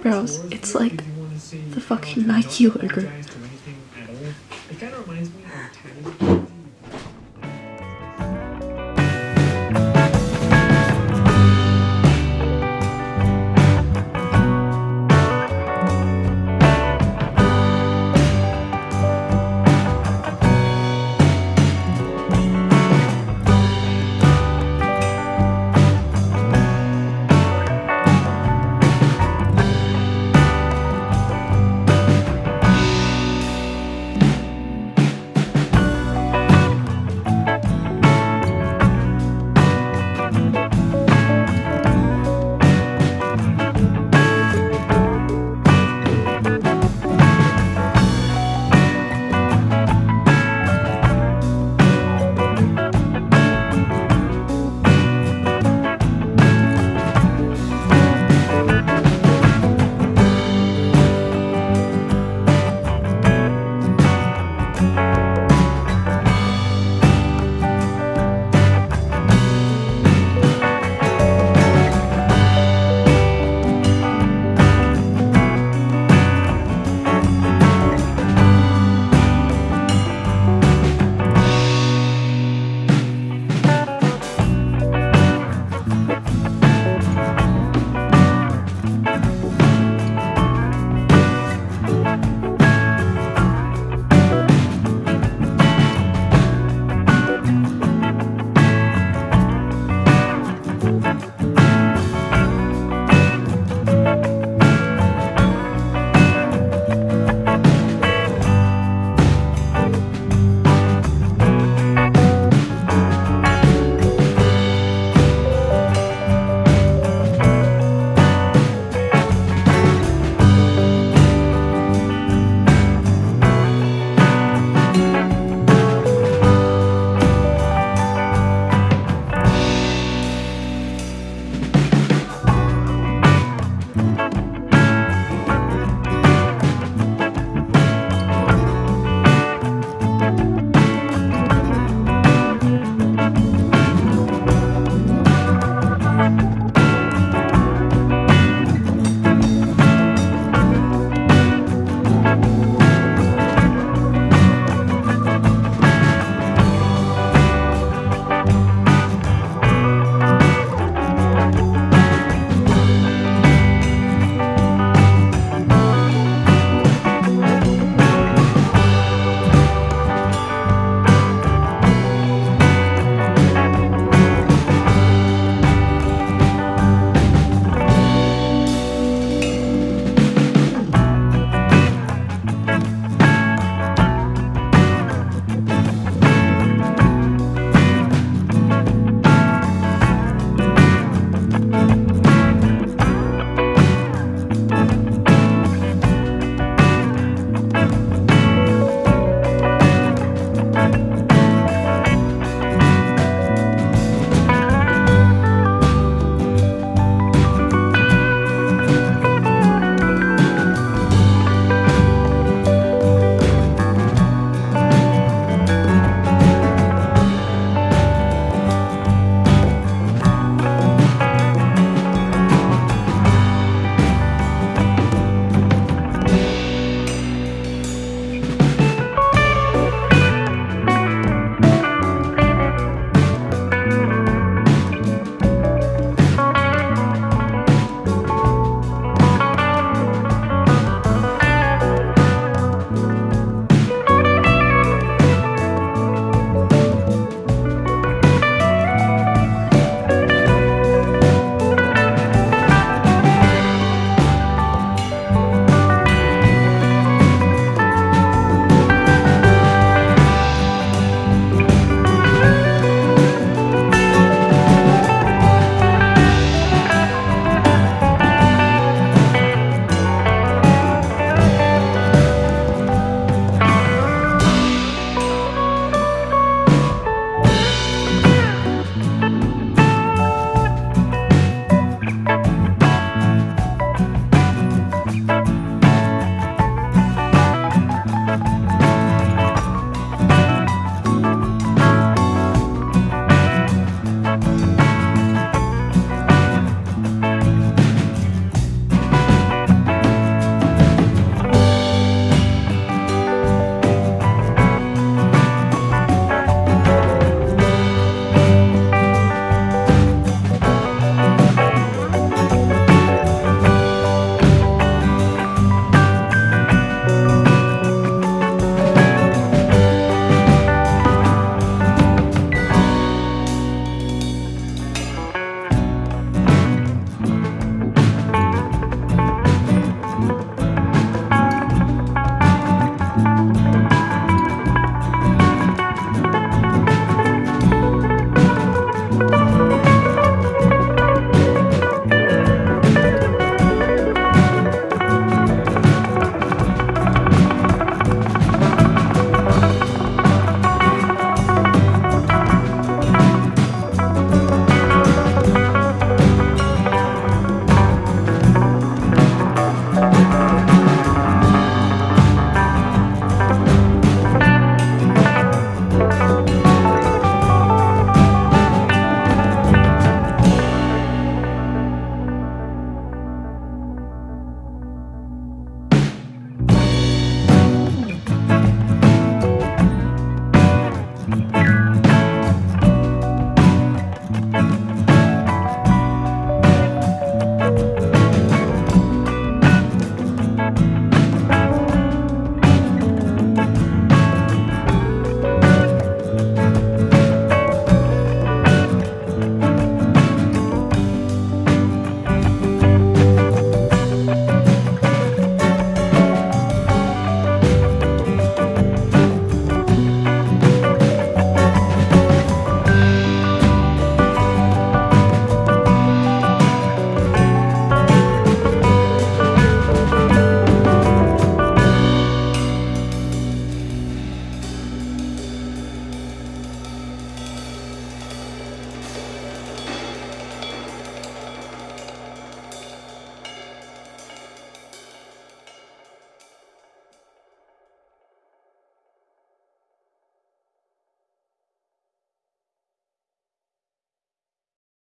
Eyebrows. It's like the fucking Nike logo.